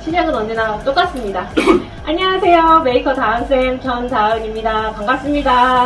시작은 언제나 똑같습니다. 안녕하세요. 메이커 다은쌤 전다은입니다. 반갑습니다.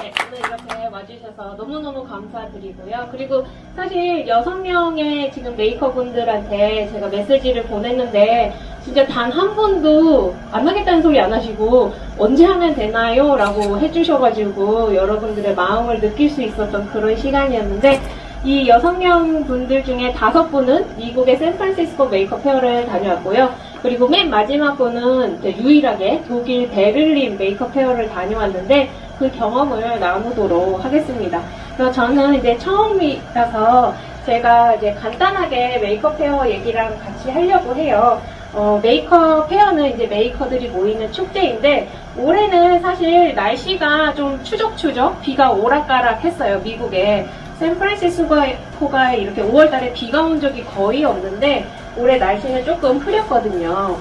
네, 오늘 이렇게 와주셔서 너무너무 감사드리고요. 그리고 사실 6명의 지금 메이커분들한테 제가 메시지를 보냈는데 진짜 단 한 번도 안 하겠다는 소리 안 하시고 언제 하면 되나요? 라고 해주셔가지고 여러분들의 마음을 느낄 수 있었던 그런 시간이었는데 이 여섯 명 분들 중에 다섯 분은 미국의 샌프란시스코 Maker Faire를 다녀왔고요. 그리고 맨 마지막 분은 유일하게 독일 베를린 Maker Faire를 다녀왔는데 그 경험을 나누도록 하겠습니다. 그래서 저는 이제 처음이라서 제가 이제 간단하게 Maker Faire 얘기랑 같이 하려고 해요. 어, Maker Faire는 이제 메이커들이 모이는 축제인데 올해는 사실 날씨가 좀 추적추적 비가 오락가락 했어요 미국에 샌프란시스코가 이렇게 5월달에 비가 온 적이 거의 없는데 올해 날씨는 조금 흐렸거든요.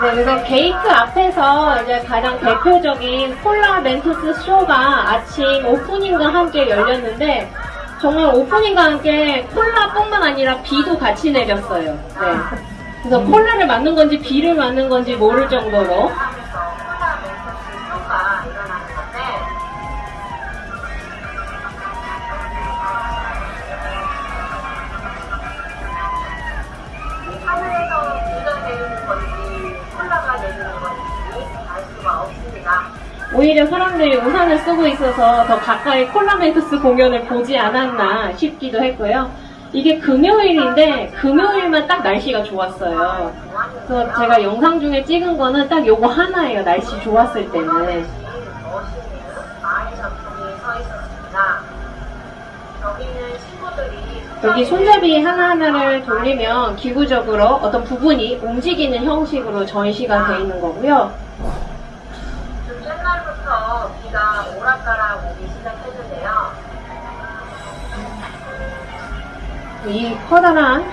네, 그래서 게이트 앞에서 이제 가장 대표적인 콜라 멘토스 쇼가 아침 오프닝과 함께 열렸는데 정말 오프닝과 함께 콜라뿐만 아니라 비도 같이 내렸어요. 네. 그래서 콜라를 맞는 건지 비를 맞는 건지 모를 정도로 오히려 사람들이 우산을 쓰고 있어서 더 가까이 콜라 멘토스 공연을 보지 않았나 싶기도 했고요. 이게 금요일인데 금요일만 딱 날씨가 좋았어요. 그래서 제가 영상 중에 찍은 거는 딱 요거 하나예요. 날씨 좋았을 때는. 여기 손잡이 하나하나를 돌리면 기구적으로 어떤 부분이 움직이는 형식으로 전시가 되어 있는 거고요. 비가 오락가락 오기 시작했는데요. 이 커다란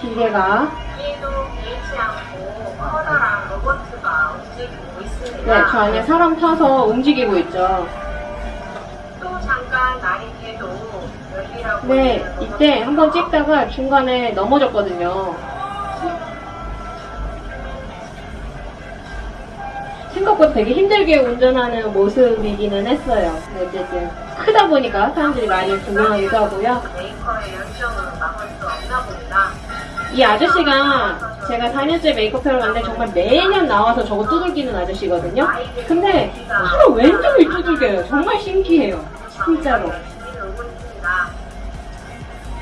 기계가 뒤에도 개의치 않고 커다란 로봇가 움직이고 있습니다. 네, 저 안에 사람 타서 움직이고 있죠. 또 잠깐 날이 개도 열리라고 네, 이때. 한번 찍다가 중간에 넘어졌거든요. 생각보다 되게 힘들게 운전하는 모습이기는 했어요. 네, 어쨌든 크다 보니까 사람들이 많이 구경하기도 하고요. 메이커의 열정을 막을 수 없나 봅니다. 이 아저씨가 제가 4년째 메이크업회를 갔는데 정말 매년 나와서 저거 두들기는 아저씨거든요. 근데 하루 왼쪽을 두들겨요. 정말 신기해요. 진짜로.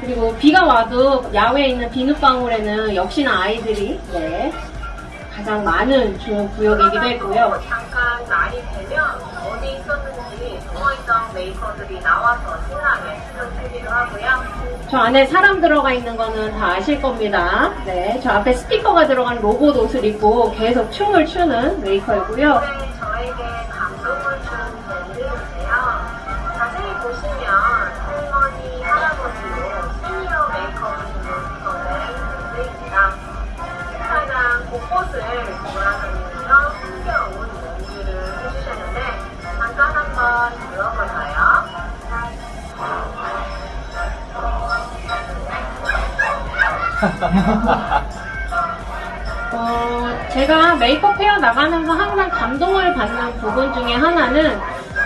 그리고 비가 와도 야외에 있는 비눗방울에는 역시나 아이들이 네, 가장 많은 주 구역이기도 했고요. 잠깐 날이 되면 어디 있었는지 숨어있던 메이커들이 나와서 신나게 추기도 하고요. 저 안에 사람 들어가 있는 거는 다 아실 겁니다. 네, 저 앞에 스티커가 들어간 로봇 옷을 입고 계속 춤을 추는 메이커이고요. 올해 저에게 어, 제가 메이크업 헤어 나가면서 항상 감동을 받는 부분 중에 하나는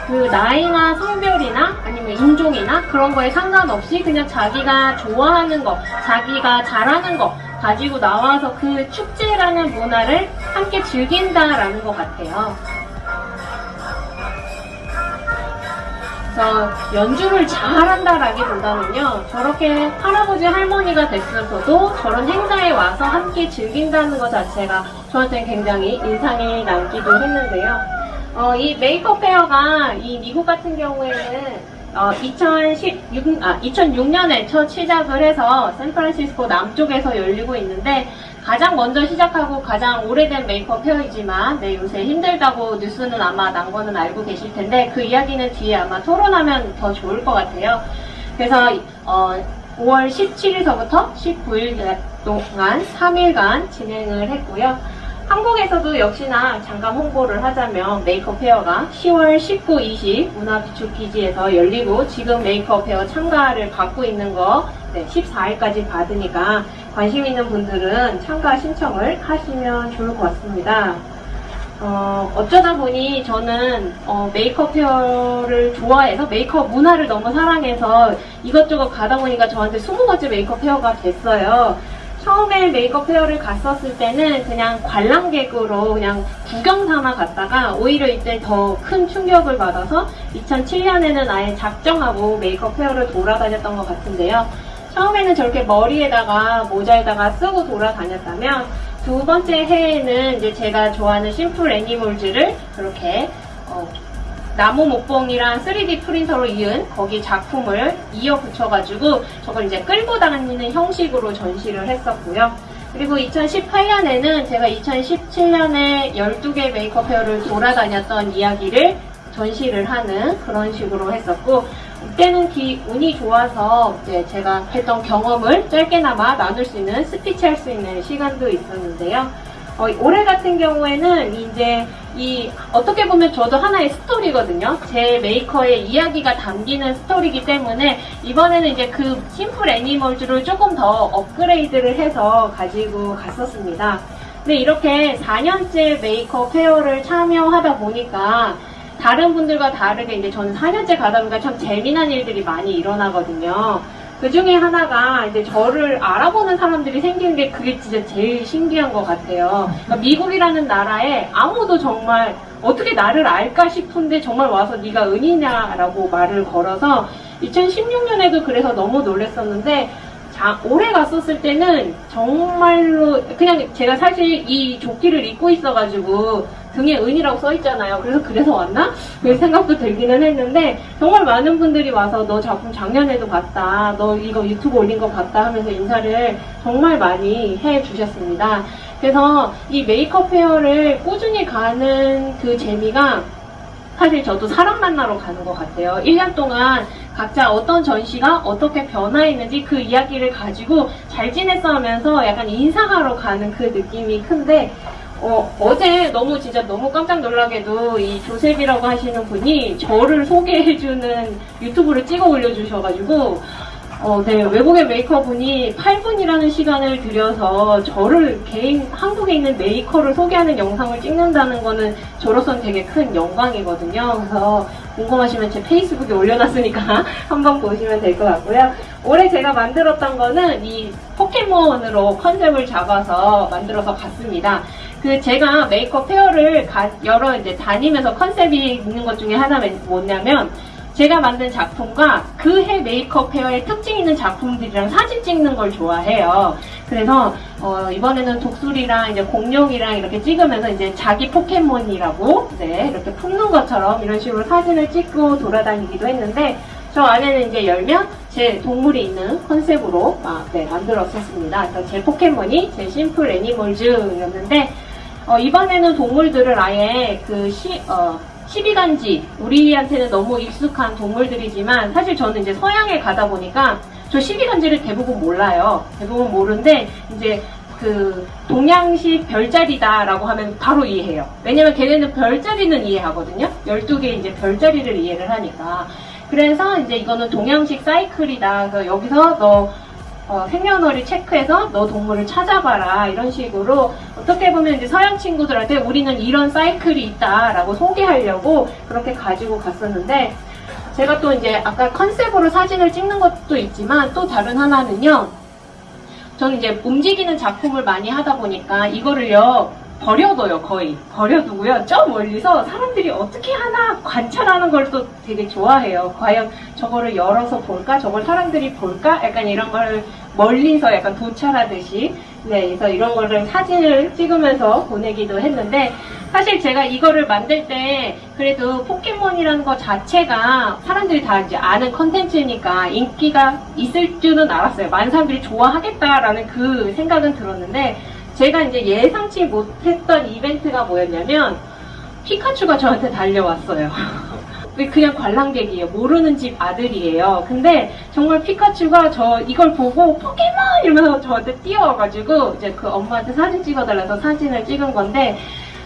그 나이나 성별이나 아니면 인종이나 그런 거에 상관없이 그냥 자기가 좋아하는 거, 자기가 잘하는 거 가지고 나와서 그 축제라는 문화를 함께 즐긴다라는 것 같아요. 그래서 연주를 잘한다라기보다는요 저렇게 할아버지 할머니가 됐으면서도 저런 행사에 와서 함께 즐긴다는 것 자체가 저한테는 굉장히 인상이 남기도 했는데요. 어, 이 메이크업 페어가 이 미국 같은 경우에는 어, 2016, 아, 2006년에 첫 시작을 해서 샌프란시스코 남쪽에서 열리고 있는데 가장 먼저 시작하고 가장 오래된 메이크업 페어이지만 네, 요새 힘들다고 뉴스는 아마 난 거는 알고 계실 텐데 그 이야기는 뒤에 아마 토론하면 더 좋을 것 같아요. 그래서 어, 5월 17일서부터 19일 동안 3일간 진행을 했고요. 한국에서도 역시나 잠깐 홍보를 하자면 Maker Faire가 10월 19, 20 문화비축 기지에서 열리고 지금 Maker Faire 참가를 받고 있는 거 네, 14일까지 받으니까 관심 있는 분들은 참가 신청을 하시면 좋을 것 같습니다. 어, 어쩌다 보니 저는 어, Maker Faire를 좋아해서 메이커 문화를 너무 사랑해서 이것저것 가다 보니까 저한테 20번째 Maker Faire가 됐어요. 처음에 Maker Faire를 갔었을 때는 그냥 관람객으로 그냥 구경 삼아 갔다가 오히려 이때 더 큰 충격을 받아서 2007년에는 아예 작정하고 Maker Faire를 돌아다녔던 것 같은데요. 처음에는 저렇게 머리에다가 모자에다가 쓰고 돌아다녔다면 두 번째 해에는 이제 제가 좋아하는 simple animals를 그렇게 어, 나무 목봉이랑 3D 프린터로 이은 거기 작품을 이어 붙여가지고 저걸 이제 끌고 다니는 형식으로 전시를 했었고요. 그리고 2018년에는 제가 2017년에 12개 Maker Faire를 돌아다녔던 이야기를 전시를 하는 그런 식으로 했었고 그때는 기, 운이 좋아서 이제 제가 했던 경험을 짧게나마 나눌 수 있는 스피치 할 수 있는 시간도 있었는데요. 어, 올해 같은 경우에는 이제 이 어떻게 보면 저도 하나의 스토리거든요. 제 메이커의 이야기가 담기는 스토리이기 때문에 이번에는 이제 그 Simple Animals를 조금 더 업그레이드를 해서 가지고 갔었습니다. 근데 이렇게 4년째 Maker Faire를 참여하다 보니까 다른 분들과 다르게 이제 저는 4년째 가다 보니까 참 재미난 일들이 많이 일어나거든요. 그 중에 하나가 이제 저를 알아보는 사람들이 생기는 게 그게 진짜 제일 신기한 것 같아요. 그러니까 미국이라는 나라에 아무도 정말 어떻게 나를 알까 싶은데 정말 와서 네가 은이냐라고 말을 걸어서 2016년에도 그래서 너무 놀랐었는데 자, 올해 갔었을 때는 정말로 그냥 제가 사실 이 조끼를 입고 있어가지고 등에 은이라고 써 있잖아요. 그래서 그래서 왔나? 그 생각도 들기는 했는데 정말 많은 분들이 와서 너 작품 작년에도 봤다. 너 이거 유튜브 올린 거 봤다 하면서 인사를 정말 많이 해 주셨습니다. 그래서 이 메이크업 페어를 꾸준히 가는 그 재미가 사실 저도 사람 만나러 가는 것 같아요. 1년 동안 각자 어떤 전시가 어떻게 변화했는지 그 이야기를 가지고 잘 지냈어 하면서 약간 인사하러 가는 그 느낌이 큰데 어, 제 너무 진짜 너무 깜짝 놀라게도 이 조셉이라고 하시는 분이 저를 소개해주는 유튜브를 찍어 올려주셔가지고 어, 네, 외국의 메이커분이 8분이라는 시간을 들여서 저를 개인, 한국에 있는 메이커를 소개하는 영상을 찍는다는 거는 저로선 되게 큰 영광이거든요. 그래서 궁금하시면 제 페이스북에 올려놨으니까 한번 보시면 될 것 같고요. 올해 제가 만들었던 거는 이 포켓몬으로 컨셉을 잡아서 만들어서 갔습니다. 그 제가 Maker Faire를 가- 여러 이제 다니면서 컨셉이 있는 것 중에 하나는 뭐냐면 제가 만든 작품과 그 해 Maker Faire의 특징 있는 작품들이랑 사진 찍는 걸 좋아해요. 그래서 어, 이번에는 독수리랑 이제 공룡이랑 이렇게 찍으면서 이제 자기 포켓몬이라고 네, 이렇게 품는 것처럼 이런 식으로 사진을 찍고 돌아다니기도 했는데 저 안에는 이제 열면 제 동물이 있는 컨셉으로 아, 네, 만들었었습니다. 그래서 제 포켓몬이 제 Simple Animals였는데 어, 이번에는 동물들을 아예 그 시, 어, 12간지, 우리한테는 너무 익숙한 동물들이지만, 사실 저는 이제 서양에 가다 보니까, 저 12간지를 대부분 몰라요. 대부분 모르는데, 이제 그, 동양식 별자리다라고 하면 바로 이해해요. 왜냐면 걔네는 별자리는 이해하거든요? 12개 이제 별자리를 이해를 하니까. 그래서 이제 이거는 동양식 사이클이다. 그래서 여기서 너 어, 생년월일 체크해서 너 동물을 찾아봐라 이런 식으로 어떻게 보면 이제 서양 친구들한테 우리는 이런 사이클이 있다라고 소개하려고 그렇게 가지고 갔었는데 제가 또 이제 아까 컨셉으로 사진을 찍는 것도 있지만 또 다른 하나는요. 저는 이제 움직이는 작품을 많이 하다 보니까 이거를요 버려둬요 거의. 버려두고요. 저 멀리서 사람들이 어떻게 하나 관찰하는 걸 또 되게 좋아해요. 과연 저거를 열어서 볼까? 저걸 사람들이 볼까? 약간 이런 걸 멀리서 약간 도찰하듯이. 네, 그래서 이런 거를 사진을 찍으면서 보내기도 했는데, 사실 제가 이거를 만들 때, 그래도 포켓몬이라는 거 자체가 사람들이 다 이제 아는 컨텐츠니까 인기가 있을 줄은 알았어요. 많은 사람들이 좋아하겠다라는 그 생각은 들었는데, 제가 이제 예상치 못했던 이벤트가 뭐였냐면, 피카츄가 저한테 달려왔어요. 그냥 관람객이에요. 모르는 집 아들이에요. 근데 정말 피카츄가 저 이걸 보고 포켓몬 이러면서 저한테 뛰어와가지고 이제 그 엄마한테 사진 찍어달라서 사진을 찍은 건데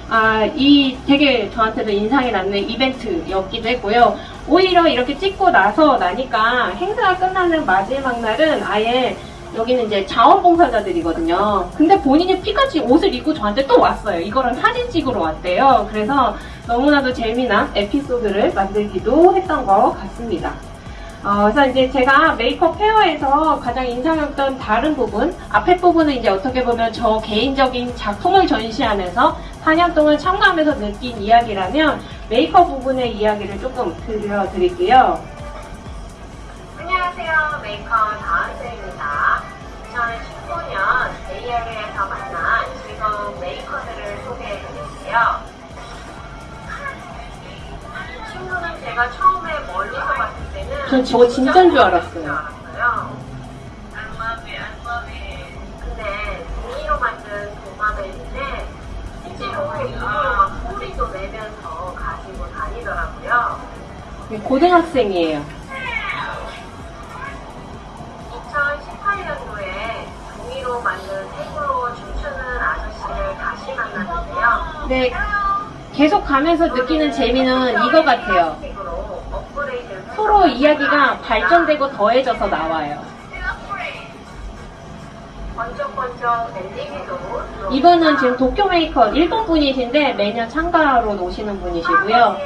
아, 이 되게 저한테도 인상이 남는 이벤트였기도 했고요. 오히려 이렇게 찍고 나서 나니까 행사가 끝나는 마지막 날은 아예 여기는 이제 자원봉사자들이거든요. 근데 본인이 피카츄 옷을 입고 저한테 또 왔어요. 이거랑 사진 찍으러 왔대요. 그래서 너무나도 재미난 에피소드를 만들기도 했던 것 같습니다. 어, 그래서 이제 제가 메이크업 페어에서 가장 인상이었던 다른 부분, 앞에 부분은 이제 어떻게 보면 저 개인적인 작품을 전시하면서 4년 동안 참가하면서 느낀 이야기라면 메이커 부분의 이야기를 조금 들려드릴게요. 안녕하세요. 메이커 다은쌤 제가 처음에 멀리서 봤을 때는 전 저거 진짜인 줄 알았어요. 알았어요. 근데 종이로 만든 도마뱀인데 실제로 이걸로 막 소리도 내면서 가지고 다니더라고요. 고등학생이에요. 2018년도에 종이로 만든 색으로 춤추는 아저씨를 다시 만났는데요. 네, 계속 가면서 느끼는 재미는 이거 같아요. 식으로 업그레이드를 이야기가 발전되고 더해져서 나와요. 이분은 지금 도쿄 메이커 일본 분이신데 매년 참가로 오시는 분이시고요.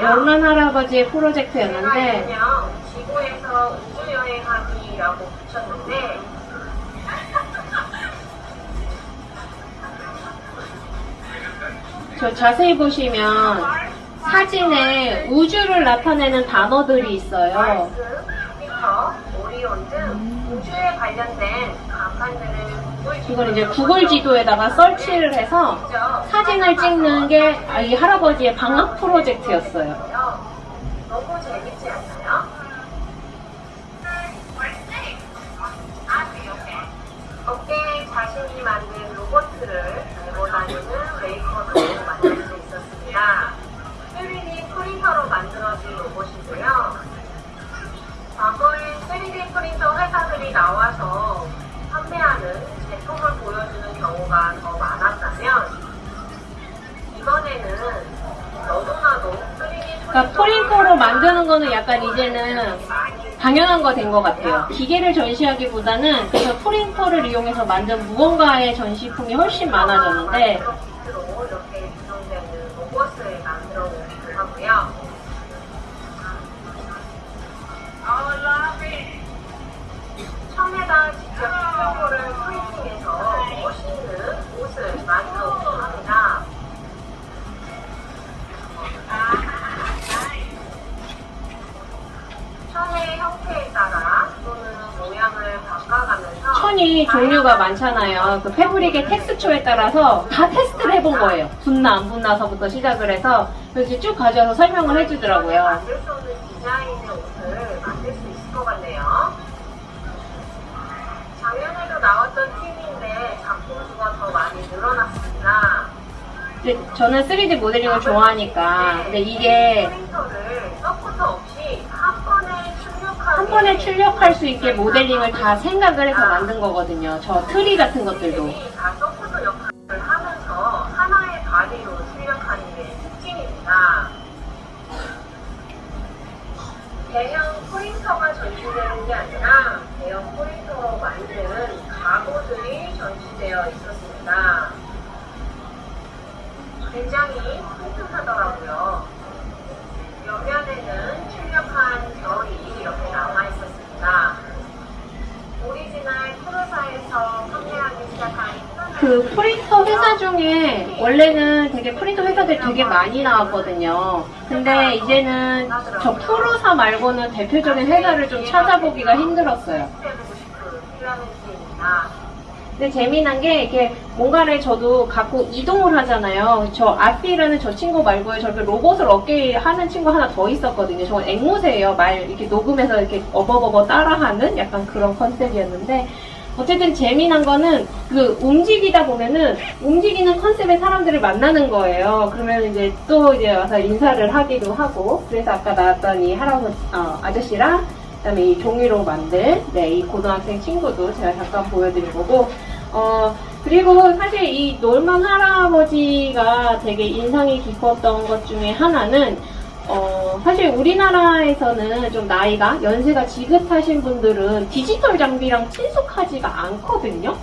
연란 할아버지의 프로젝트였는데 지구에서 우주 여행하기라고 붙였는데 저 자세히 보시면 사진에 우주를 나타내는 단어들이 있어요. 우주에 관련된 이걸 이제 구글 지도에다가 설치를 해서 사진을 찍는 게 이 할아버지의 방학 프로젝트였어요. 너무 재밌지 않나요? 어깨에 자신이 만든 로봇을 달고 다니는 메이커도 만들어진 로봇이고요. 과거에 3D 프린터 회사들이 나와서 판매하는 제품을 보여주는 경우가 더 많았다면 이번에는 너도나도 3D 그러니까 프린터로 만드는 거는 약간 이제는 당연한 거 된 것 같아요. 기계를 전시하기보다는 그래서 프린터를 이용해서 만든 무언가의 전시품이 훨씬 많아졌는데 처음에다 직접 스티로볼을 프린팅해서 멋있는 옷을 만들어 보기도 합니다. 천의 형태에 따라 또는 모양을 바꿔가면서 천이 종류가 많잖아요. 그 패브릭의 텍스처에 따라서 다 테스트를 해본 거예요. 붙나 안 붙나서부터 시작을 해서 그래서 쭉 가져와서 설명을 해주더라고요. 만들 수 없는 디자인의 나왔던 팀인데 작품 수가 더 많이 늘어났습니다. 근데 저는 3D 모델링을 좋아하니까 근데 이게 프린터를 서포터 없이 한 번에 출력하는 한 번에 출력할 수 있게 모델링을 다 생각을 해서 만든 거거든요. 저 트리 같은 것들도. 다 서포터 역할을 하면서 하나의 바디로 출력하는 게 특징입니다. 대형 프린터가 전시되는 게 아니라 대형 프린터로 만든 가구들이 전시되어 있었습니다. 굉장히 튼튼하더라고요. 옆면에는 출력한 별이 이렇게 남아 있었습니다. 오리지널 Prusa에서 판매하기 시작한 그 프린터 회사 중에 원래는 되게 프린터 회사들 되게 많이 나왔거든요. 근데 이제는 저 프로사 말고는 대표적인 회사를 좀 찾아보기가 힘들었어요. 시입니다. 근데 재미난 게 이렇게 뭔가를 저도 갖고 이동을 하잖아요. 저 아피라는 저 친구 말고요. 저렇게 로봇을 어깨에 하는 친구 하나 더 있었거든요. 저건 앵무새예요. 말 이렇게 녹음해서 이렇게 어버버버 따라하는 약간 그런 컨셉이었는데 어쨌든 재미난 거는 그 움직이다 보면은 움직이는 컨셉의 사람들을 만나는 거예요. 그러면 이제 또 이제 와서 인사를 하기도 하고 그래서 아까 나왔던 이 할아버지 어, 아저씨랑 그다음에 이 종이로 만든 네, 이 고등학생 친구도 제가 잠깐 보여드린 거고 어 그리고 사실 이 놀만 할아버지가 되게 인상이 깊었던 것 중에 하나는 어 사실 우리나라에서는 좀 나이가 연세가 지긋하신 분들은 디지털 장비랑 친숙하지가 않거든요.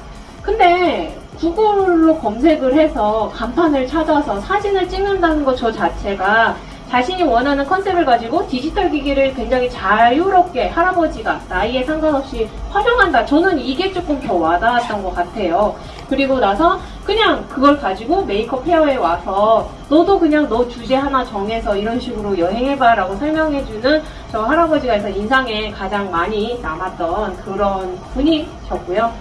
근데 구글로 검색을 해서 간판을 찾아서 사진을 찍는다는 것 저 자체가 자신이 원하는 컨셉을 가지고 디지털 기기를 굉장히 자유롭게 할아버지가 나이에 상관없이 활용한다. 저는 이게 조금 더 와닿았던 것 같아요. 그리고 나서 그냥 그걸 가지고 메이크업 페어에 와서 너도 그냥 너 주제 하나 정해서 이런 식으로 여행해봐 라고 설명해주는 저 할아버지가 해서 인상에 가장 많이 남았던 그런 분이셨고요.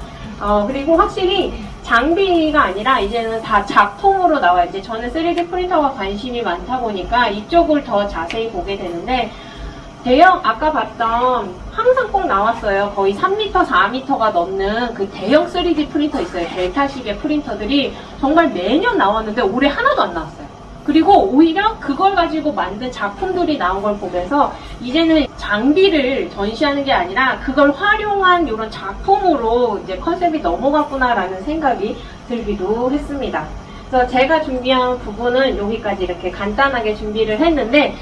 어, 그리고 확실히 장비가 아니라 이제는 다 작품으로 나와 이제 저는 3D 프린터가 관심이 많다 보니까 이쪽을 더 자세히 보게 되는데 대형 아까 봤던 항상 꼭 나왔어요. 거의 3m, 4m가 넘는 그 대형 3D 프린터 있어요. 델타식의 프린터들이 정말 매년 나왔는데 올해 하나도 안 나왔어요. 그리고 오히려 그걸 가지고 만든 작품들이 나온 걸 보면서 이제는 장비를 전시하는 게 아니라 그걸 활용한 이런 작품으로 이제 컨셉이 넘어갔구나라는 생각이 들기도 했습니다. 그래서 제가 준비한 부분은 여기까지 이렇게 간단하게 준비를 했는데